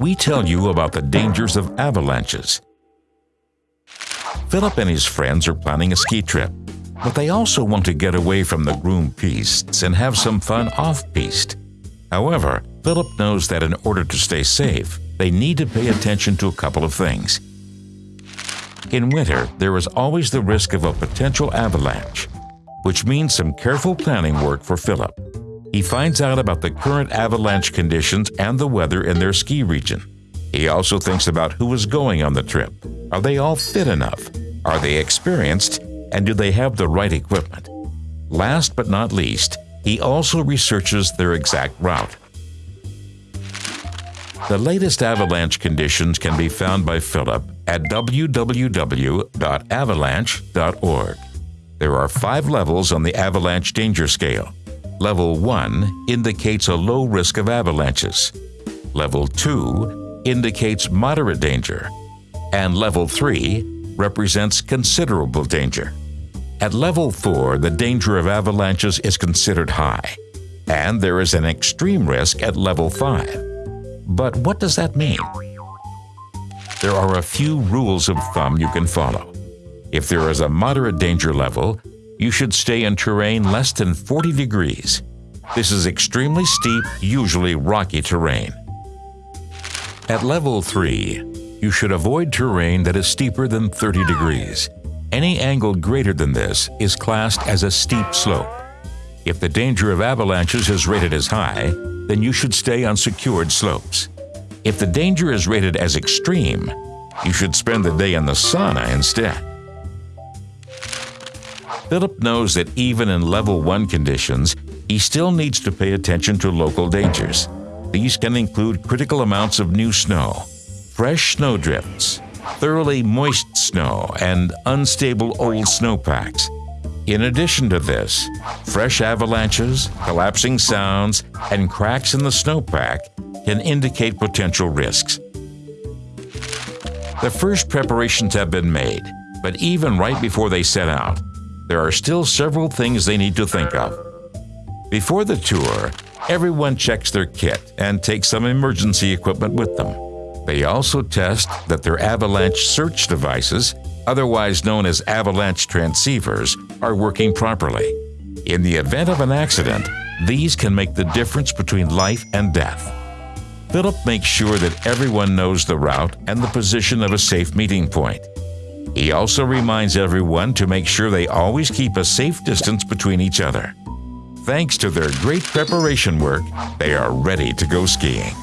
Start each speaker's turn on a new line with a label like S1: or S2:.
S1: we tell you about the dangers of avalanches. Philip and his friends are planning a ski trip, but they also want to get away from the groomed pistes and have some fun off-piste. However, Philip knows that in order to stay safe, they need to pay attention to a couple of things. In winter, there is always the risk of a potential avalanche, which means some careful planning work for Philip. He finds out about the current avalanche conditions and the weather in their ski region. He also thinks about who is going on the trip. Are they all fit enough? Are they experienced? And do they have the right equipment? Last but not least, he also researches their exact route. The latest avalanche conditions can be found by Philip at www.avalanche.org. There are five levels on the avalanche danger scale. Level 1 indicates a low risk of avalanches. Level 2 indicates moderate danger. And Level 3 represents considerable danger. At Level 4, the danger of avalanches is considered high. And there is an extreme risk at Level 5. But what does that mean? There are a few rules of thumb you can follow. If there is a moderate danger level, you should stay in terrain less than 40 degrees. This is extremely steep, usually rocky terrain. At level 3, you should avoid terrain that is steeper than 30 degrees. Any angle greater than this is classed as a steep slope. If the danger of avalanches is rated as high, then you should stay on secured slopes. If the danger is rated as extreme, you should spend the day in the sauna instead. Philip knows that even in level 1 conditions, he still needs to pay attention to local dangers. These can include critical amounts of new snow, fresh snowdrifts, thoroughly moist snow, and unstable old snowpacks. In addition to this, fresh avalanches, collapsing sounds, and cracks in the snowpack can indicate potential risks. The first preparations have been made, but even right before they set out, there are still several things they need to think of. Before the tour, everyone checks their kit and takes some emergency equipment with them. They also test that their avalanche search devices otherwise known as avalanche transceivers, are working properly. In the event of an accident, these can make the difference between life and death. Philip makes sure that everyone knows the route and the position of a safe meeting point. He also reminds everyone to make sure they always keep a safe distance between each other. Thanks to their great preparation work, they are ready to go skiing.